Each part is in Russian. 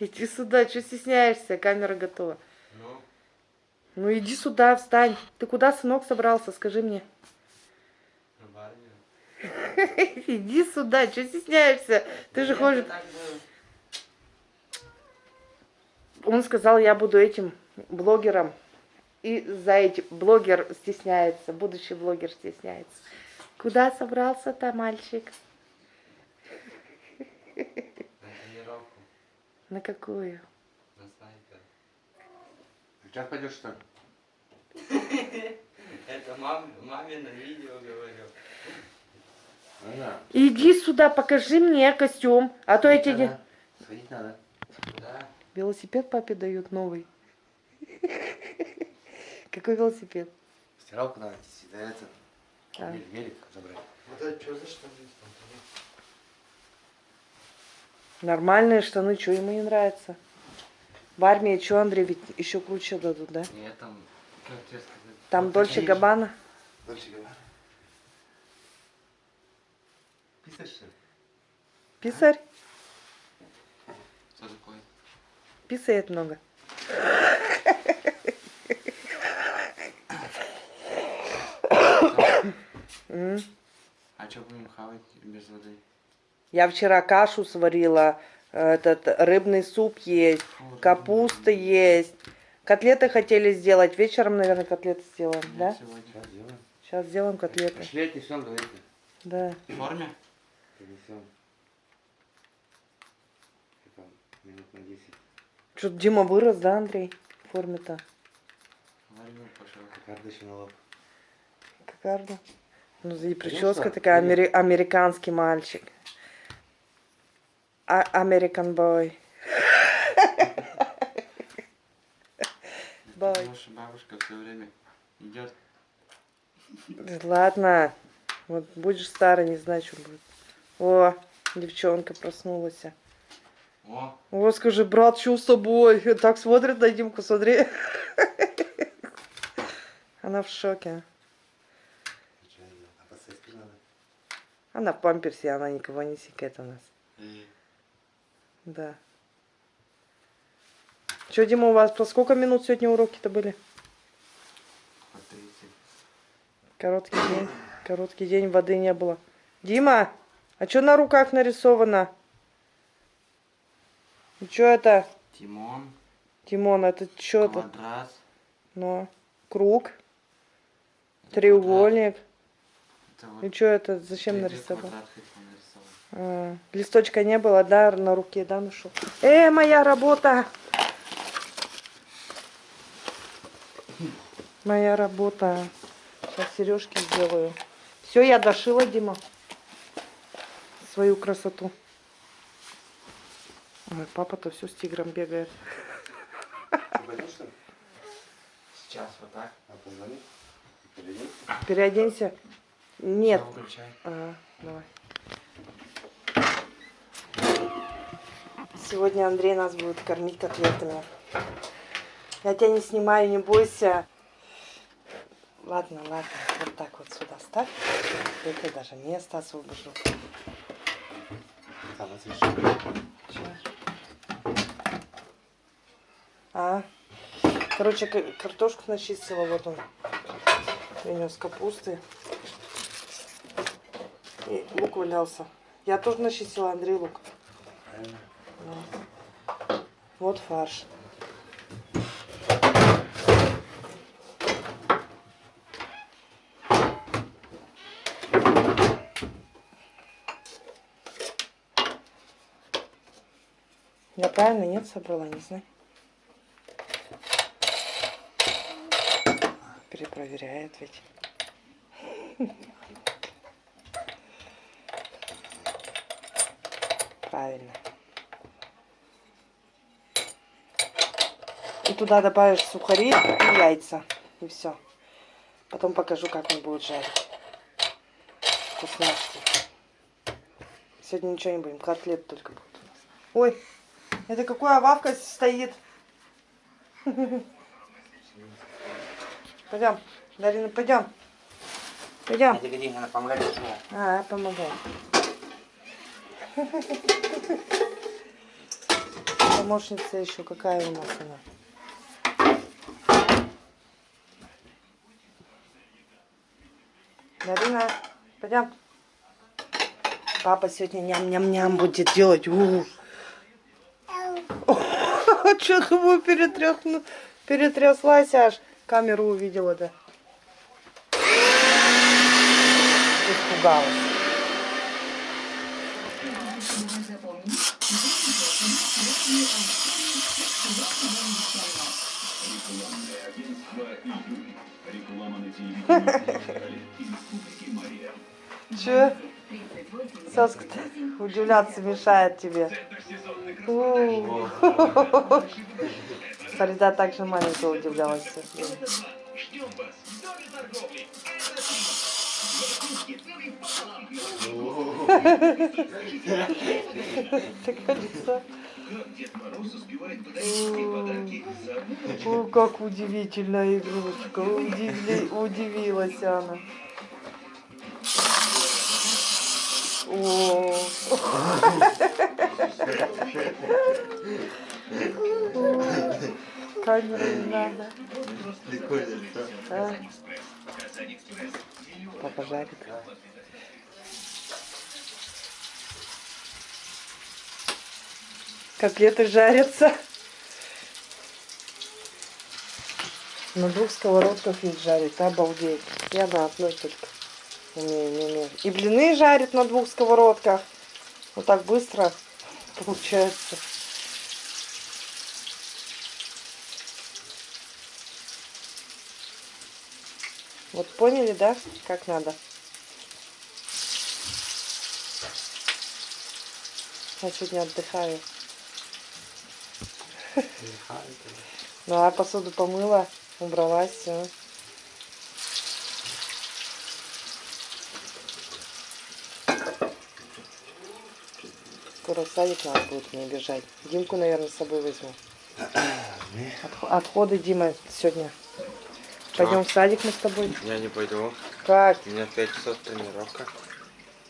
Иди сюда, что стесняешься? Камера готова. Ну, Ну иди сюда, встань. Ты куда, сынок, собрался? Скажи мне. Иди сюда, что стесняешься? Ты же хочешь... Он сказал, я буду этим блогером. И за этим блогер стесняется, будущий блогер стесняется. Куда собрался-то мальчик? На тренировку, На какую? на снайпер. Сейчас пойдешь что ли? Это мам, маме на видео говорю. Иди сюда, покажи мне костюм. А то я тебе... Сходить надо. Куда? Велосипед папе дают новый. Какой велосипед? Стиралку надо да это. Велик забрать. Вот это что за штаны? Нормальные штаны, что ему не нравится? В армии что, Андрей, ведь еще круче дадут, да? Нет, там, как тебе сказать? Там Вот Дольче. Габбана. Дальше говори. Писаешь что ли? Писарь. Что такое? Писает много. А что будем хавать без воды? Я вчера кашу сварила, этот рыбный суп есть, капуста есть. Котлеты хотели сделать. Вечером, наверное, котлеты сделаем, нет, да? сегодня. Сейчас сделаем. Сейчас сделаем котлеты. Пошли отнесем, давайте. Да. В форме? Это минут на 10. Что Дима вырос, да, Андрей? В форме-то. Пошел. Карточку на лоб. Кокарда. Ну, и прическа такая, амери- американский мальчик. А American boy. Бай. Наша бабушка все время идет. Ладно. Вот будешь старый, не знаю, что будет. О, девчонка проснулась. О, О, скажи, брат, что с тобой? Так смотрит на Димку, смотри. Она в шоке. Она в памперсе, она никого не сикает у нас. и Да. Че, Дима, у вас по сколько минут сегодня уроки-то были? по 30. Короткий день. Короткий день, воды не было. Дима, а что на руках нарисовано? И что это? Тимон, Тимон, это что это? квадрат. Ну, круг, это треугольник. Это вот И что это? Зачем нарисовал? квадрат. А, листочка не было, да, на руке, да, нашел? Э, моя работа! Моя работа. Сейчас сережки сделаю. Все, я дошила, Дима. Свою красоту. Ой, папа-то все с тигром бегает. Ты пойдешь что ли? Сейчас вот так. А позвони. Перейди. Переоденься. Нет. А, давай. Сегодня Андрей нас будет кормить котлетами. Я тебя не снимаю, не бойся. Ладно, ладно, вот так вот сюда ставь. Это даже место освобожу. Там? А, короче, картошку начистила, вот он. Принес капусты. И лук валялся. Я тоже начистила, Андрей, лук. Правильно. Вот фарш. Я правильно нет собрала, не знаю. Перепроверяет ведь. Правильно. Туда добавишь сухари и яйца. И все. Потом покажу, как он будет жарить. Вкусняшки. Сегодня ничего не будем, котлет только будут у нас. Ой, это какая вавка стоит? Пойдем, Дарина, пойдем. Пойдем. А, я помогаю. помощница еще какая у нас она? Дарина, пойдем. Папа сегодня ням-ням-ням будет делать. У. Че тобой перетряхну, перетряслась аж. Камеру увидела, да. Испугалась. Че? Соска удивляться мешает тебе. Фарида также маленькая удивлялась. Как удивительная игрушка. Удивилась она. Камеру не надо. А? Папа жарит. Котлеты жарятся. На двух сковородках их жарит, обалдеть. Я на одной только умею, не умею. И блины жарит на двух сковородках. Вот так быстро получается. Вот поняли, да, как надо? Я сегодня отдыхаю. Ну, а посуду помыла, убралась, все. Скоро в садик надо будет мне бежать. Димку, наверное, с собой возьму. Отх- Отходы, Дима, сегодня. Пойдем в садик мы с тобой. Я не пойду. Как? У меня 5 часов тренировка.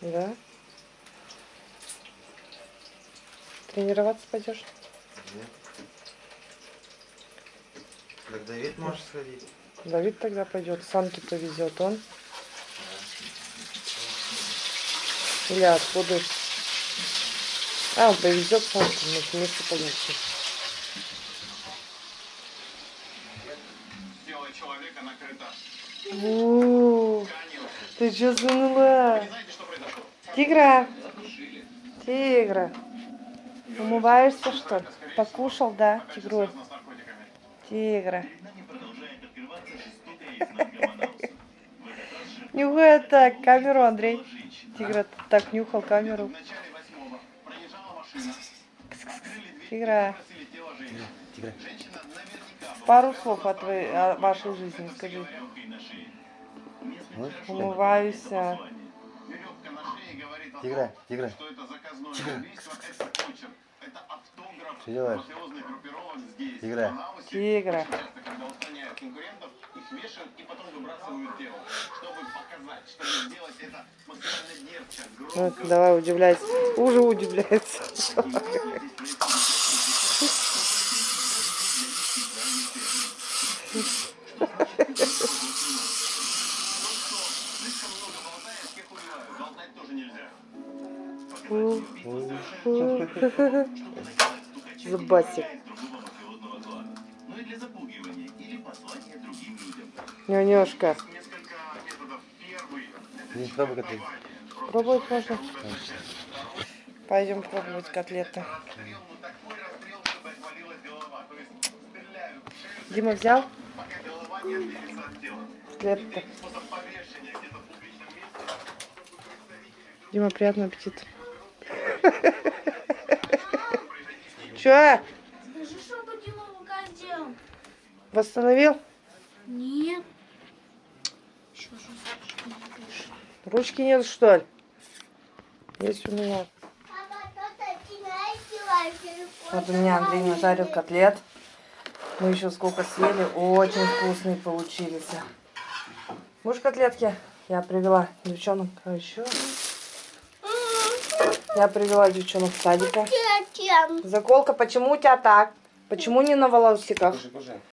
Да? Тренироваться пойдешь? Так Давид может сходить. Давид тогда пойдет, санки повезет он. Или отходы. А, он повезет санки, мы вместе накрыто У, Ты что произошло? Тигра! Тигра! Умываешься, что ли? Покушал, да, тигрой? Наркотиками. Тигра. Нюхай так камеру, Андрей. Тигра так нюхал камеру. Тигра. была Пару слов о, твоей, о вашей жизни скажи. шее. Умываюсь. Тигра, том, тигра. что делаешь? Тигра. Тигра. Вешают и потом выбрасывают тело, чтобы показать, чтобы сделать это максимально Ну, громко. давай, удивляйся. Уже удивляется. Слишком Первый Не пробуй котлет. Пробовать можно? Пойдем пробовать котлеты. Дима взял котлеты? Дима, приятного аппетита. Че? Восстановил? Нет. Что же не пишет? Ручки нет, что ли? Есть у меня. Вот у меня Андрей нажарил котлет. Мы еще сколько съели. Очень вкусные получились. Будешь котлетки? Я привела девчонок. А еще? Я привела девчонок с садика. Зачем? Заколка, почему у тебя так? Почему не на волосиках?